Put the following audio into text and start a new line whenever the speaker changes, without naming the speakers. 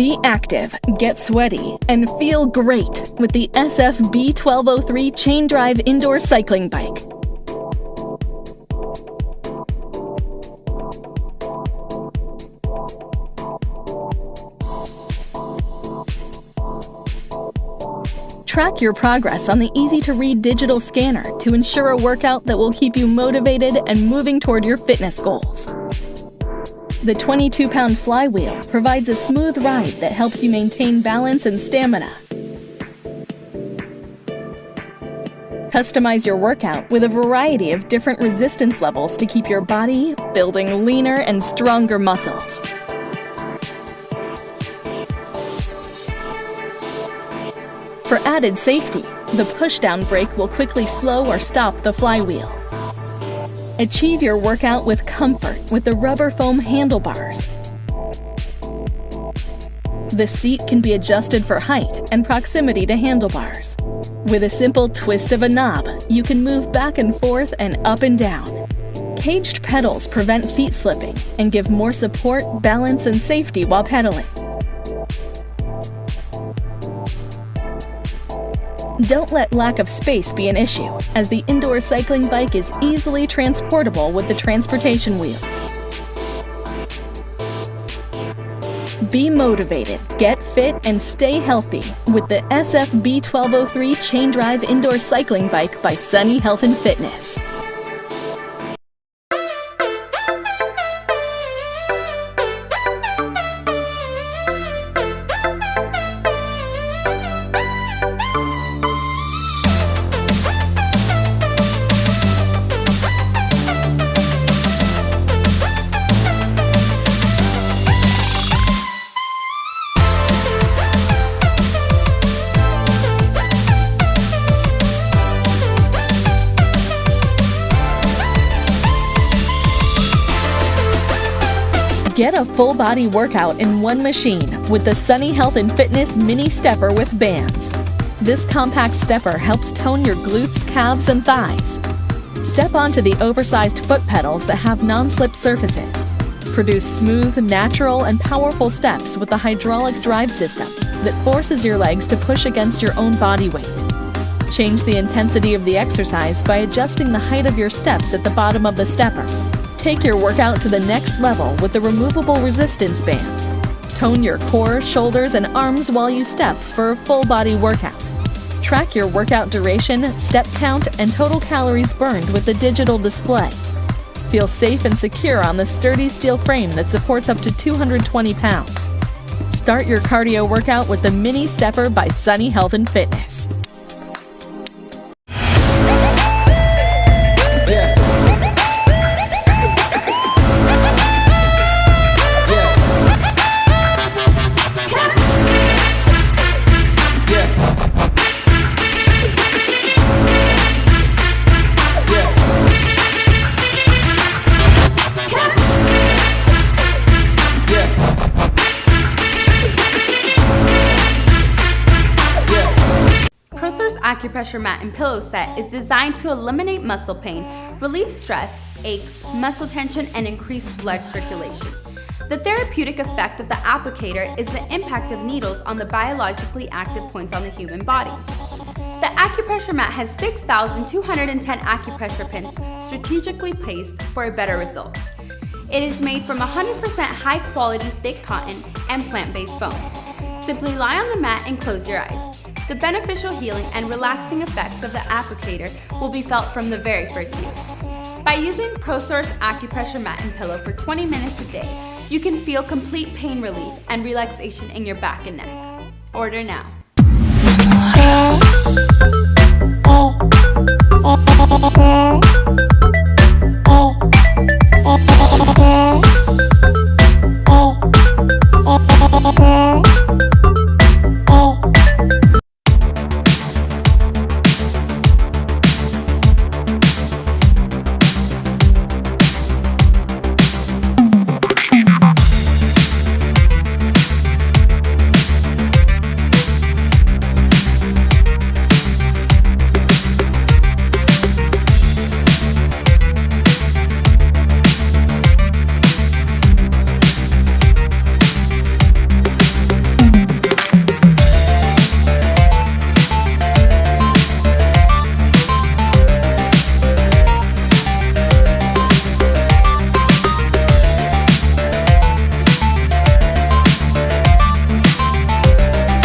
Be active, get sweaty, and feel great with the SFB 1203 chain drive indoor cycling bike. Track your progress on the easy to read digital scanner to ensure a workout that will keep you motivated and moving toward your fitness goals. The 22 pound flywheel provides a smooth ride that helps you maintain balance and stamina. Customize your workout with a variety of different resistance levels to keep your body building leaner and stronger muscles. For added safety, the pushdown brake will quickly slow or stop the flywheel. Achieve your workout with comfort with the rubber foam handlebars. The seat can be adjusted for height and proximity to handlebars. With a simple twist of a knob, you can move back and forth and up and down. Caged pedals prevent feet slipping and give more support, balance, and safety while pedaling. Don't let lack of space be an issue, as the indoor cycling bike is easily transportable with the transportation wheels. Be motivated, get fit, and stay healthy with the SFB 1203 Chain Drive Indoor Cycling Bike by Sunny Health and Fitness. Get a full body workout in one machine with the Sunny Health and Fitness Mini Stepper with bands. This compact stepper helps tone your glutes, calves, and thighs. Step onto the oversized foot pedals that have non-slip surfaces. Produce smooth, natural, and powerful steps with the hydraulic drive system that forces your legs to push against your own body weight. Change the intensity of the exercise by adjusting the height of your steps at the bottom of the stepper Take your workout to the next level with the removable resistance bands. Tone your core, shoulders, and arms while you step for a full body workout. Track your workout duration, step count, and total calories burned with the digital display. Feel safe and secure on the sturdy steel frame that supports up to 220 pounds. Start your cardio workout with the Mini Stepper by Sunny Health and Fitness.
Acupressure mat and pillow set is designed to eliminate muscle pain, relieve stress, aches, muscle tension, and increase blood circulation. The therapeutic effect of the applicator is the impact of needles on the biologically active points on the human body. The acupressure mat has 6,210 acupressure pins strategically placed for a better result. It is made from 100% high quality thick cotton and plant-based foam. Simply lie on the mat and close your eyes. The beneficial healing and relaxing effects of the applicator will be felt from the very first use. By using ProSource Acupressure Mat and Pillow for 20 minutes a day, you can feel complete pain relief and relaxation in your back and neck. Order now.